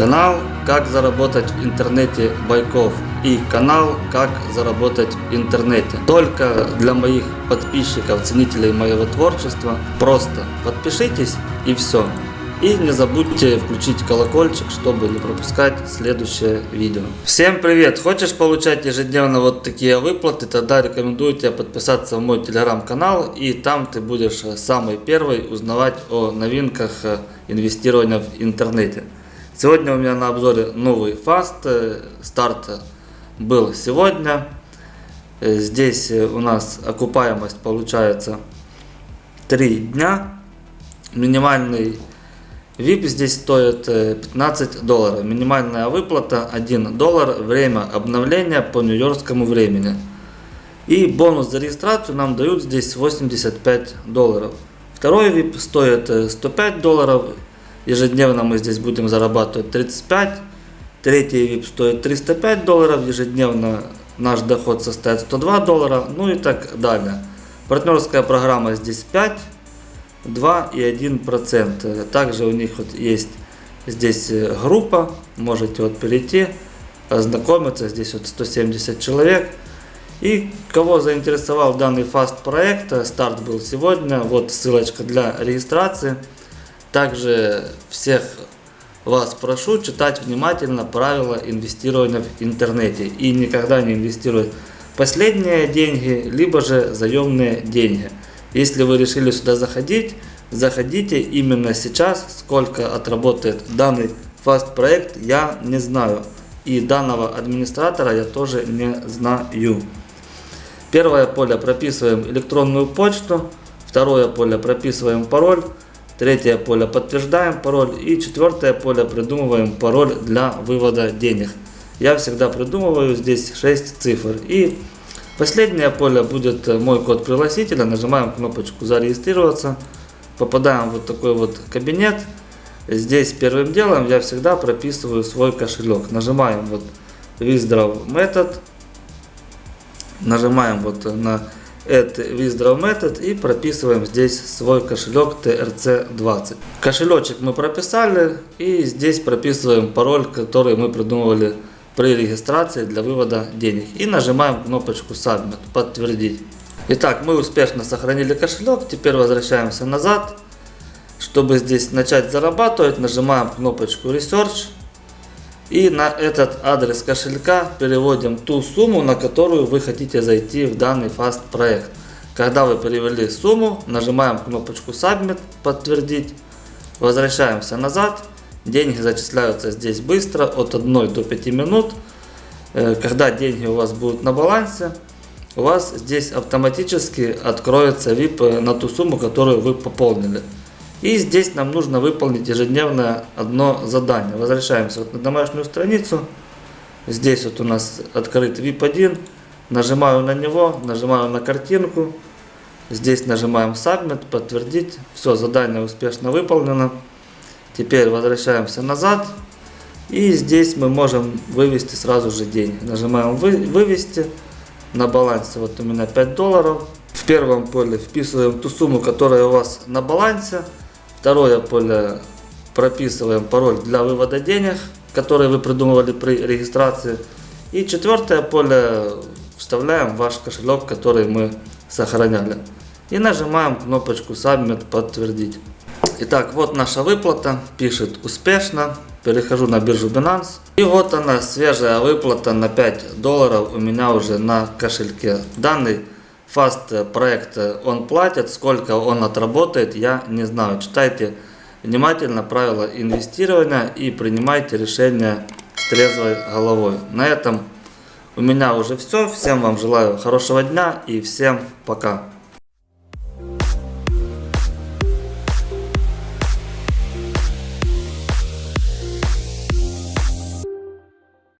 Канал «Как заработать в интернете Байков» и канал «Как заработать в интернете». Только для моих подписчиков, ценителей моего творчества. Просто подпишитесь и все. И не забудьте включить колокольчик, чтобы не пропускать следующее видео. Всем привет! Хочешь получать ежедневно вот такие выплаты, тогда рекомендую тебе подписаться в мой телеграм-канал. И там ты будешь самый первый узнавать о новинках инвестирования в интернете. Сегодня у меня на обзоре новый фаст. Старт был сегодня. Здесь у нас окупаемость получается 3 дня. Минимальный VIP здесь стоит 15 долларов. Минимальная выплата 1 доллар. Время обновления по нью-йоркскому времени. И бонус за регистрацию нам дают здесь 85 долларов. Второй VIP стоит 105 долларов. Ежедневно мы здесь будем зарабатывать 35. Третий VIP стоит 305 долларов. Ежедневно наш доход составит 102 доллара. Ну и так далее. Партнерская программа здесь 5, 2 и 1 процент. Также у них вот есть здесь группа. Можете вот перейти, ознакомиться. Здесь вот 170 человек. И кого заинтересовал данный фаст проект, старт был сегодня. Вот ссылочка для регистрации. Также всех вас прошу читать внимательно правила инвестирования в интернете и никогда не инвестировать последние деньги, либо же заемные деньги. Если вы решили сюда заходить, заходите именно сейчас. Сколько отработает данный фаст проект, я не знаю. И данного администратора я тоже не знаю. Первое поле прописываем электронную почту. Второе поле прописываем пароль. Третье поле подтверждаем пароль. И четвертое поле придумываем пароль для вывода денег. Я всегда придумываю здесь 6 цифр. И последнее поле будет мой код пригласителя. Нажимаем кнопочку зарегистрироваться. Попадаем в вот такой вот кабинет. Здесь первым делом я всегда прописываю свой кошелек. Нажимаем вот Withdraw Method. Нажимаем вот на это Withdraw Method и прописываем здесь свой кошелек TRC20. Кошелечек мы прописали и здесь прописываем пароль, который мы придумывали при регистрации для вывода денег. И нажимаем кнопочку Submit, подтвердить. Итак, мы успешно сохранили кошелек, теперь возвращаемся назад. Чтобы здесь начать зарабатывать, нажимаем кнопочку Research и на этот адрес кошелька переводим ту сумму, на которую вы хотите зайти в данный фаст проект. Когда вы перевели сумму, нажимаем кнопочку Submit, подтвердить. Возвращаемся назад. Деньги зачисляются здесь быстро, от 1 до 5 минут. Э, когда деньги у вас будут на балансе, у вас здесь автоматически откроется VIP на ту сумму, которую вы пополнили. И здесь нам нужно выполнить ежедневное одно задание. Возвращаемся вот на домашнюю страницу. Здесь вот у нас открыт VIP1. Нажимаю на него, нажимаю на картинку. Здесь нажимаем Submit, подтвердить. Все, задание успешно выполнено. Теперь возвращаемся назад. И здесь мы можем вывести сразу же деньги. Нажимаем вы, вывести. На балансе вот у меня 5 долларов. В первом поле вписываем ту сумму, которая у вас на балансе. Второе поле прописываем пароль для вывода денег, который вы придумывали при регистрации. И четвертое поле вставляем ваш кошелек, который мы сохраняли. И нажимаем кнопочку Submit подтвердить. Итак, вот наша выплата. Пишет успешно. Перехожу на биржу Binance. И вот она, свежая выплата на 5 долларов у меня уже на кошельке. Данный фаст проект он платит, сколько он отработает, я не знаю. Читайте внимательно правила инвестирования и принимайте решения с трезвой головой. На этом у меня уже все. Всем вам желаю хорошего дня и всем пока.